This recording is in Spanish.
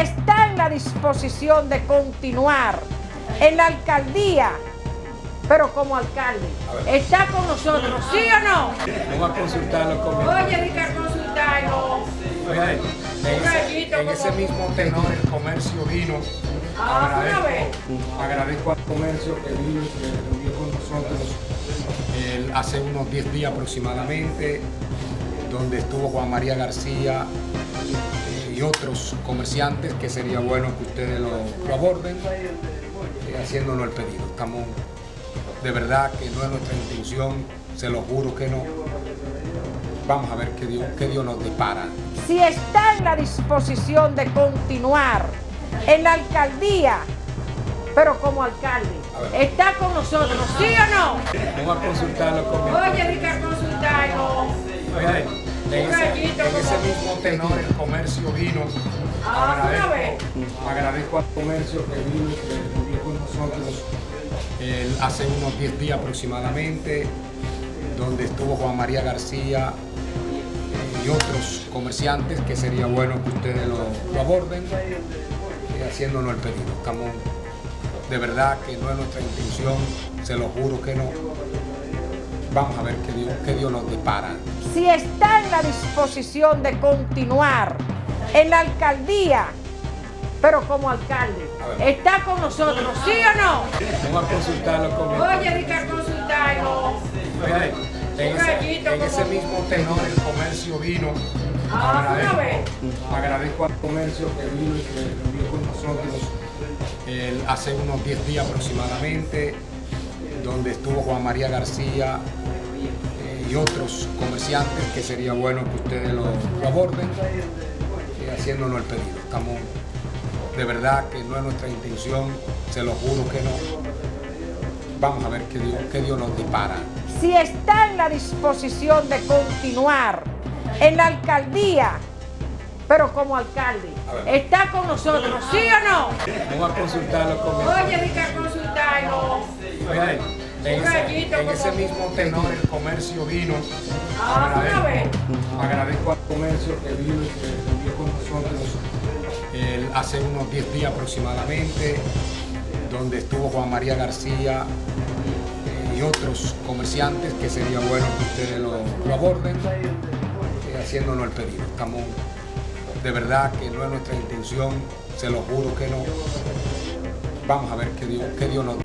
está en la disposición de continuar en la alcaldía, pero como alcalde, está con nosotros, ¿sí o no? Vamos a consultarlo con Oye, que consultarlo. En, ese, en ese mismo tenor el comercio vino. Ah, vez. agradezco al comercio que vino se reunió con nosotros el- hace unos 10 días aproximadamente, donde estuvo Juan María García y otros comerciantes, que sería bueno que ustedes lo, lo aborden, eh, haciéndonos el pedido. Estamos, de verdad que no es nuestra intención, se lo juro que no. Vamos a ver qué Dios, qué Dios nos depara. Si está en la disposición de continuar en la alcaldía, pero como alcalde, está con nosotros, ¿sí o no? Vamos a consultarlo con Oye, que consultarlo. Oiga, en, ese, en ese mismo tenor el comercio vino. Ah, vez. agradezco al comercio que vino con nosotros el- hace unos 10 días aproximadamente, donde estuvo Juan María García eh, y otros comerciantes, que sería bueno que ustedes lo, lo aborden, eh, haciéndonos el pedido. Estamos, de verdad que no es nuestra intención, se lo juro que no. Vamos a ver qué Dios, qué Dios nos depara. Si está en la disposición de continuar en la alcaldía, pero como alcalde, está con nosotros, ¿sí o no? Vamos a consultarlo con Oye, que consultarlo. En ese, en ese mismo tenor el comercio vino. Ah, una vez. agradezco al comercio que vino y se reunió con nosotros el- hace unos 10 días aproximadamente, donde estuvo Juan María García y otros comerciantes, que sería bueno que ustedes lo, lo aborden, eh, haciéndonos el pedido. Estamos, de verdad que no es nuestra intención, se lo juro que no. Vamos a ver qué Dios, qué Dios nos depara. Si está en la disposición de continuar en la alcaldía, pero como alcalde, está con nosotros, ¿sí o no? Vamos a consultarlo con Oye, que consultarlo. En ese, en ese mismo tenor el comercio vino. Ah, vez. agradezco al comercio que vino y reunió con nosotros hace unos 10 días aproximadamente, donde estuvo Juan María García eh, y otros comerciantes, que sería bueno que ustedes lo, lo aborden, eh, haciéndonos el pedido. Estamos, de verdad que no es nuestra intención, se lo juro que no. Vamos a ver qué Dios, qué Dios nos